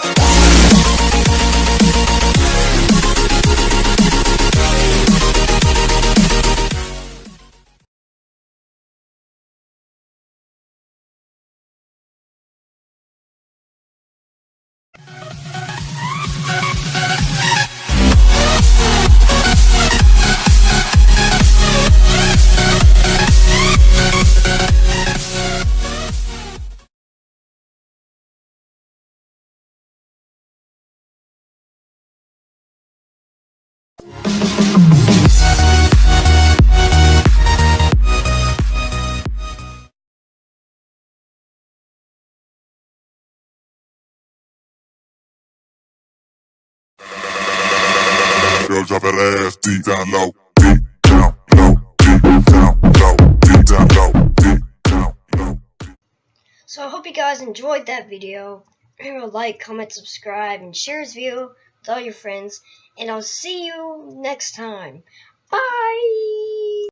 Bye. Girl, drop ass deep down low. So I hope you guys enjoyed that video. Remember to like, comment, subscribe, and share this video with all your friends. And I'll see you next time. Bye!